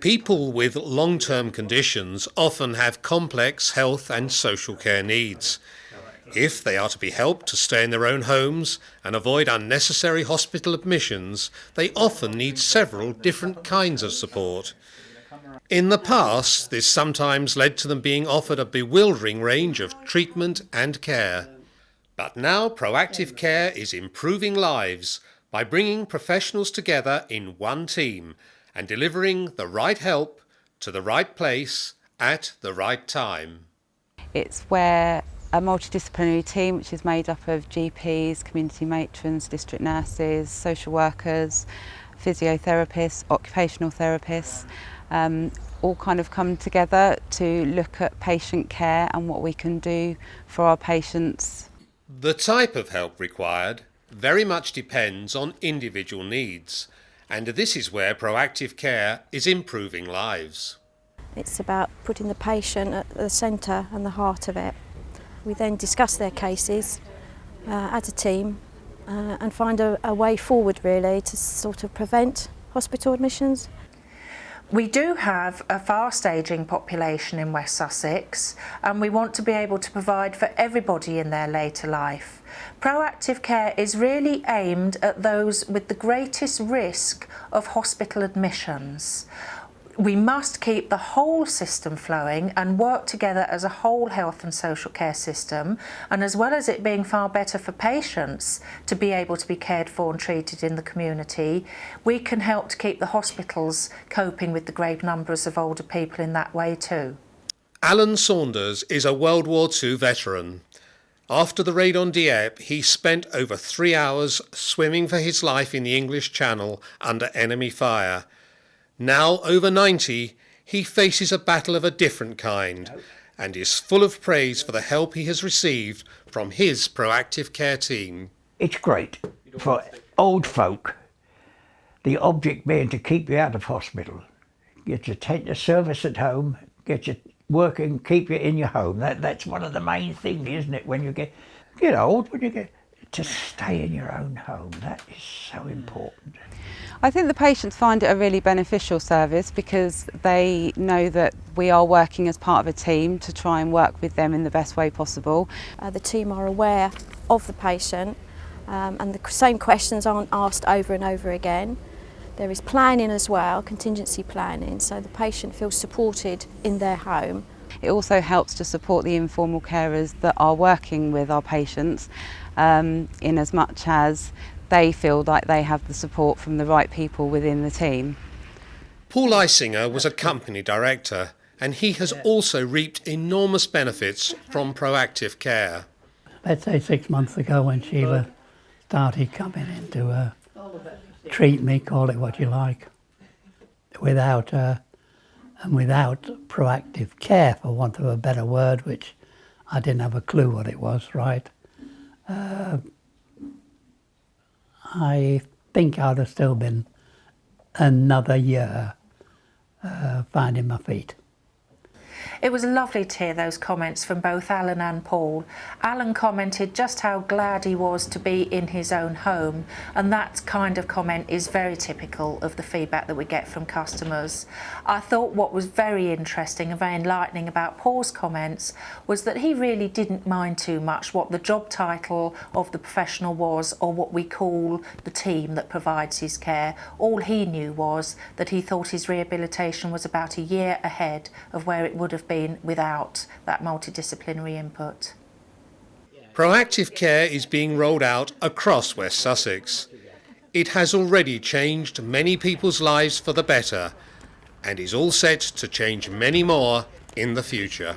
People with long-term conditions often have complex health and social care needs. If they are to be helped to stay in their own homes and avoid unnecessary hospital admissions, they often need several different kinds of support. In the past, this sometimes led to them being offered a bewildering range of treatment and care. But now proactive care is improving lives by bringing professionals together in one team and delivering the right help to the right place at the right time. It's where a multidisciplinary team which is made up of GPs, community matrons, district nurses, social workers, physiotherapists, occupational therapists, um, all kind of come together to look at patient care and what we can do for our patients. The type of help required very much depends on individual needs and this is where proactive care is improving lives. It's about putting the patient at the centre and the heart of it. We then discuss their cases uh, as a team uh, and find a, a way forward really to sort of prevent hospital admissions. We do have a fast ageing population in West Sussex and we want to be able to provide for everybody in their later life. Proactive care is really aimed at those with the greatest risk of hospital admissions we must keep the whole system flowing and work together as a whole health and social care system and as well as it being far better for patients to be able to be cared for and treated in the community we can help to keep the hospitals coping with the great numbers of older people in that way too. Alan Saunders is a World War II veteran. After the raid on Dieppe, he spent over three hours swimming for his life in the English Channel under enemy fire now over 90, he faces a battle of a different kind and is full of praise for the help he has received from his proactive care team. It's great for old folk, the object being to keep you out of hospital, get your tender service at home, get you working, keep you in your home. That, that's one of the main things, isn't it, when you get, get old, when you get to stay in your own home. That is so important. I think the patients find it a really beneficial service because they know that we are working as part of a team to try and work with them in the best way possible. Uh, the team are aware of the patient um, and the same questions aren't asked over and over again. There is planning as well, contingency planning, so the patient feels supported in their home. It also helps to support the informal carers that are working with our patients um, in as much as they feel like they have the support from the right people within the team. Paul Isinger was a company director and he has also reaped enormous benefits from proactive care. Let's say six months ago when Sheila started coming in to uh, treat me, call it what you like, without uh, and without proactive care, for want of a better word, which I didn't have a clue what it was, right? Uh, I think I'd have still been another year uh, finding my feet. It was lovely to hear those comments from both Alan and Paul. Alan commented just how glad he was to be in his own home and that kind of comment is very typical of the feedback that we get from customers. I thought what was very interesting and very enlightening about Paul's comments was that he really didn't mind too much what the job title of the professional was or what we call the team that provides his care. All he knew was that he thought his rehabilitation was about a year ahead of where it would have been been without that multidisciplinary input. Proactive care is being rolled out across West Sussex. It has already changed many people's lives for the better and is all set to change many more in the future.